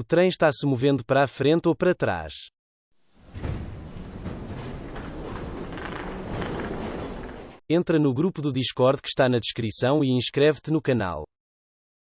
O trem está se movendo para a frente ou para trás. Entra no grupo do Discord que está na descrição e inscreve-te no canal.